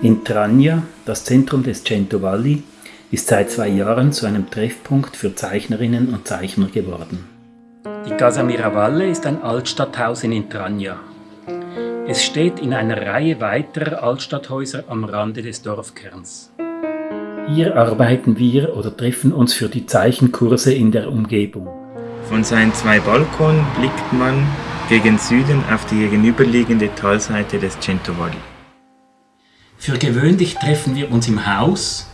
In Trania, das Zentrum des Cento Valli, ist seit zwei Jahren zu einem Treffpunkt für Zeichnerinnen und Zeichner geworden. Die Casa Miravalle ist ein Altstadthaus in Intrania. Es steht in einer Reihe weiterer Altstadthäuser am Rande des Dorfkerns. Hier arbeiten wir oder treffen uns für die Zeichenkurse in der Umgebung. Von seinen zwei Balkonen blickt man gegen Süden auf die gegenüberliegende Talseite des Cento Valli. Für gewöhnlich treffen wir uns im Haus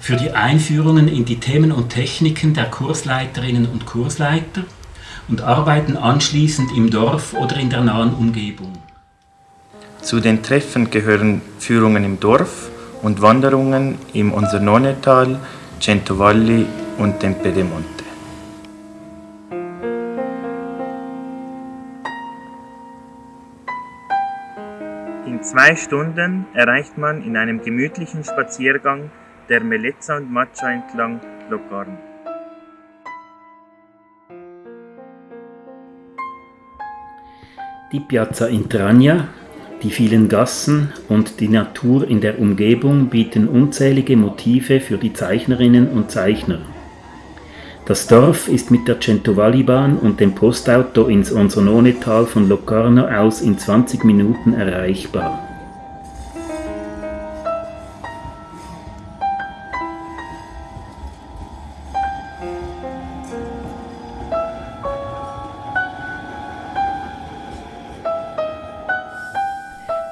für die Einführungen in die Themen und Techniken der Kursleiterinnen und Kursleiter und arbeiten anschließend im Dorf oder in der nahen Umgebung. Zu den Treffen gehören Führungen im Dorf und Wanderungen im Onsernonetal, Centovalli und dem Pedemonte. In zwei Stunden erreicht man in einem gemütlichen Spaziergang der Melezza und Maccia entlang Locarno. Die Piazza Intrania, die vielen Gassen und die Natur in der Umgebung bieten unzählige Motive für die Zeichnerinnen und Zeichner. Das Dorf ist mit der Centovalli-Bahn und dem Postauto ins Onsonone-Tal von Locarno aus in 20 Minuten erreichbar.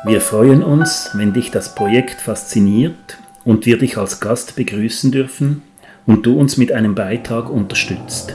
Wir freuen uns, wenn dich das Projekt fasziniert und wir dich als Gast begrüßen dürfen und du uns mit einem Beitrag unterstützt.